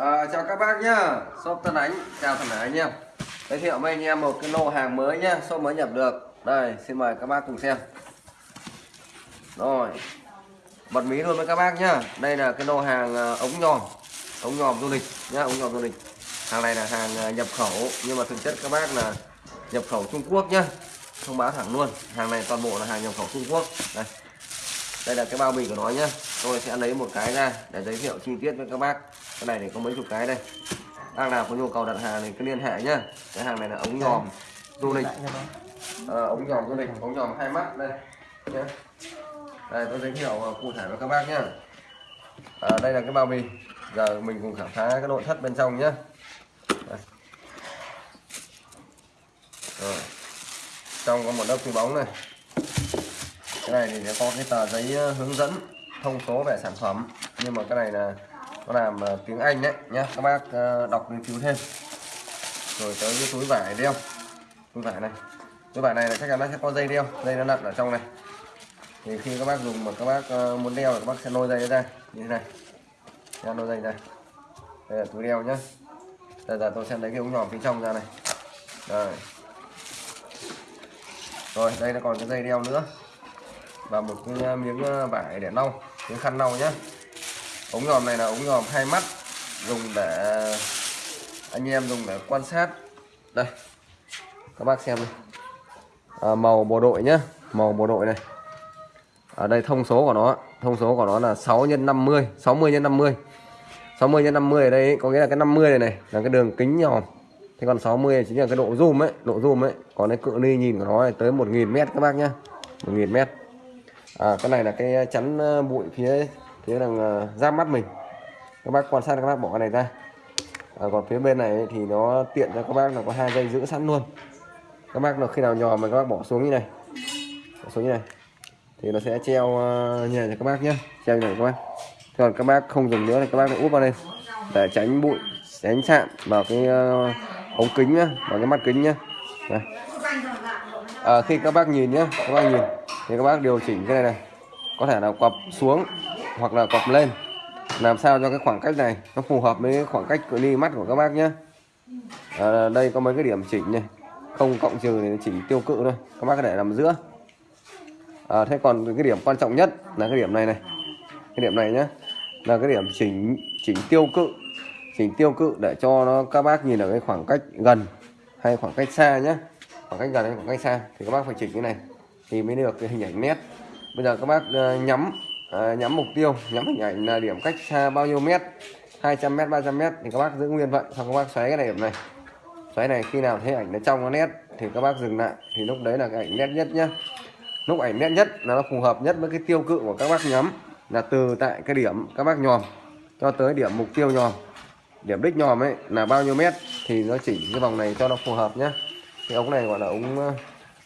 À, chào các bác nhá, shop Tân Ánh, chào Thần Hải anh em. Giới thiệu với anh em một cái lô hàng mới nhá, shop mới nhập được. Đây, xin mời các bác cùng xem. Rồi. Bật mí luôn với các bác nhá. Đây là cái lô hàng ờ, ống nhòm. Ống nhòm du lịch nhá, ống nhòm du lịch. Hàng này là hàng ờ, nhập khẩu Nhưng mà thực chất các bác là nhập khẩu Trung Quốc nhá. Thông báo thẳng luôn. Hàng này toàn bộ là hàng nhập khẩu Trung Quốc. Đây đây là cái bao bì của nó nhá. Tôi sẽ lấy một cái ra để giới thiệu chi tiết với các bác. Cái này thì có mấy chục cái đây. Bác nào có nhu cầu đặt hàng thì cứ liên hệ nhá. Cái hàng này là ống nhòm du lịch. À, ống nhòm du lịch ống nhòm hai mắt đây. Nhá. Đây tôi giới thiệu ờ, cụ thể với các bác nhá. À, đây là cái bao bì. Giờ mình cùng khám phá cái nội thất bên trong nhá. Đây. Rồi. trong có một lớp túi bóng này cái này thì sẽ có cái tờ giấy ờ, hướng dẫn thông số về sản phẩm. Nhưng mà cái này là nó làm ờ, tiếng Anh đấy nhá. Các bác ờ, đọc nghiên cứu thêm. Rồi tới cái túi vải đeo. Túi vải này. Túi vải này là chắc chắn nó sẽ có dây đeo. Dây nó nặng ở trong này. Thì khi các bác dùng mà các bác muốn đeo thì các bác sẽ lôi dây ra. Như thế này. Nha lôi dây ra. Đây là túi đeo nhá. Bây giờ tôi sẽ lấy cái ống nhỏ phía trong ra này. Rồi rồi, đây nó còn cái dây đeo nữa và một cái ờ, miếng ờ, vải để lau miếng khăn lau nhé ống nhòm này là ống nhòm hai mắt dùng để anh em dùng để quan sát. Đây các bác xem này. À, màu bộ đội nhé màu bộ đội này. Ở đây thông số của nó thông số của nó là 6 x 50 60 x 50 60 x 50 ở đây ấy, có nghĩa là cái 50 này này là cái đường kính nhòm. Thế còn 60 chính là cái độ zoom ấy độ zoom ấy. Còn cái cự ly nhìn của nó là tới 1.000 mét các bác nhá 1.000 mét à, cái này là cái ờ, chắn ờ, bụi phía phía đằng ra giáp mắt mình. Các bác quan sát các bác bỏ cái này ra. À, còn phía bên này thì nó tiện cho các bác là có hai dây giữ sẵn luôn. Các bác là khi nào nhỏ mà các bác bỏ xuống như này. Bỏ xuống như này. Thì nó sẽ treo như này cho các bác nhé treo như này các bác. Còn các bác không dùng nữa thì các bác lại úp vào đây. Để tránh bụi tránh chạm vào cái ống kính nhá vào cái mắt kính nhá. À, khi các bác nhìn nhé các bác nhìn thì các bác điều chỉnh cái này này. Có thể là quặp xuống hoặc là quặp lên. Làm sao cho cái khoảng cách này nó phù hợp với khoảng cách cự ly mắt của các bác nhé. À, đây có mấy cái điểm chỉnh này. Không cộng trừ thì chỉ tiêu cự thôi. Các bác có thể làm giữa. À, thế còn cái điểm quan trọng nhất là cái điểm này này. Cái điểm này nhé. Là cái điểm chỉnh chỉnh tiêu cự. Chỉnh tiêu cự để cho nó các bác nhìn ở cái khoảng cách gần hay khoảng cách xa nhé. Khoảng cách gần hay khoảng cách xa thì các bác phải chỉnh cái này thì mới được cái hình ảnh nét. Bây giờ các bác ờ, nhắm ờ, nhắm mục tiêu, nhắm hình ảnh là điểm cách xa bao nhiêu mét? 200 mét 300 mét thì các bác giữ nguyên vậy. Xong các bác xoáy cái này điểm này. Xoáy này khi nào thấy ảnh nó trong nó nét thì các bác dừng lại. Thì lúc đấy là cái ảnh nét nhất nhá. Lúc ảnh nét nhất là nó phù hợp nhất với cái tiêu cự của các bác nhắm. Là từ tại cái điểm các bác nhòm cho tới điểm mục tiêu nhòm. Điểm đích nhòm ấy là bao nhiêu mét thì nó chỉnh cái vòng này cho nó phù hợp nhá. Cái ống này gọi là ống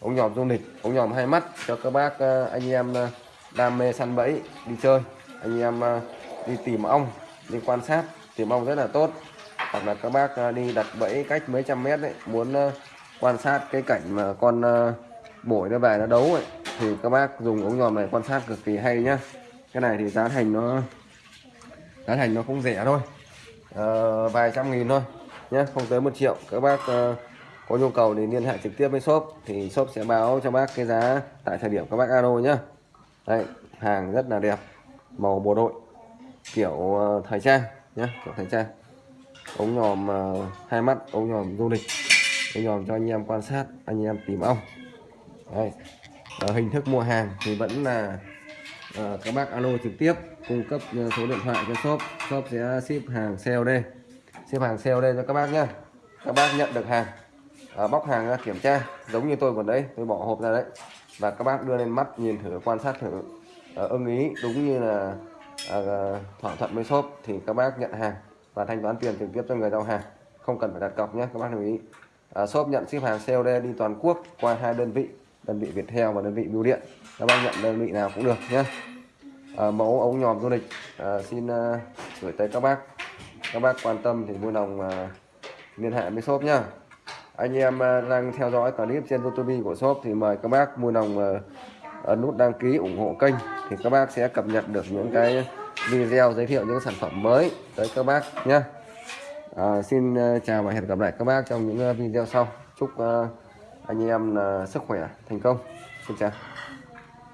ống nhòm du lịch ống nhòm hai mắt cho các bác ờ, anh em ờ, đam mê săn bẫy đi chơi. Anh em ờ, đi tìm ong đi quan sát tìm ong rất là tốt. Hoặc là các bác đi đặt bẫy cách mấy trăm mét đấy muốn quan sát cái cảnh mà con bổi nó về nó đấu ấy thì các bác dùng ống nhòm này quan sát cực kỳ hay nhá. Cái này thì giá thành nó giá thành nó không rẻ thôi. À, vài trăm nghìn thôi nhé không tới một triệu. Các bác uh, có nhu cầu thì liên hệ trực tiếp với shop thì shop sẽ báo cho bác cái giá tại thời điểm các bác alo nhá. Đây hàng rất là đẹp màu bộ đội kiểu ờ, thời trang nhé kiểu thời trang. Ống nhòm uh, hai mắt ống nhòm du lịch ống nhòm cho anh em quan sát anh em tìm ong. Đây ở ờ, hình thức mua hàng thì vẫn là uh, các bác alo trực tiếp cung cấp số điện thoại cho shop. Shop sẽ ship hàng COD ship hàng COD cho các bác nhé các bác nhận được hàng à, bóc hàng ra kiểm tra giống như tôi vừa đấy tôi bỏ hộp ra đấy. Và các bác đưa lên mắt nhìn thử quan sát thử. À, ưng ý đúng như là à, thỏa thuận với shop thì các bác nhận hàng và thanh toán tiền trực tiếp cho người giao hàng. Không cần phải đặt cọc nhé các bác lưu ý. À, shop nhận ship hàng COD đi toàn quốc qua hai đơn vị đơn vị Viettel và đơn vị Bưu Điện. Các bác nhận đơn vị nào cũng được nhé à, mẫu ống nhòm du lịch. À, xin à, gửi tới các bác. Các bác quan tâm thì vui lòng à, liên hệ với shop nhá anh em à, đang theo dõi clip trên youtube của shop thì mời các bác mua lòng ấn à, à, nút đăng ký ủng hộ kênh thì các bác sẽ cập nhật được những cái video giới thiệu những sản phẩm mới tới các bác nhé. À, xin chào và hẹn gặp lại các bác trong những video sau. Chúc anh em sức khỏe thành công. Xin chào.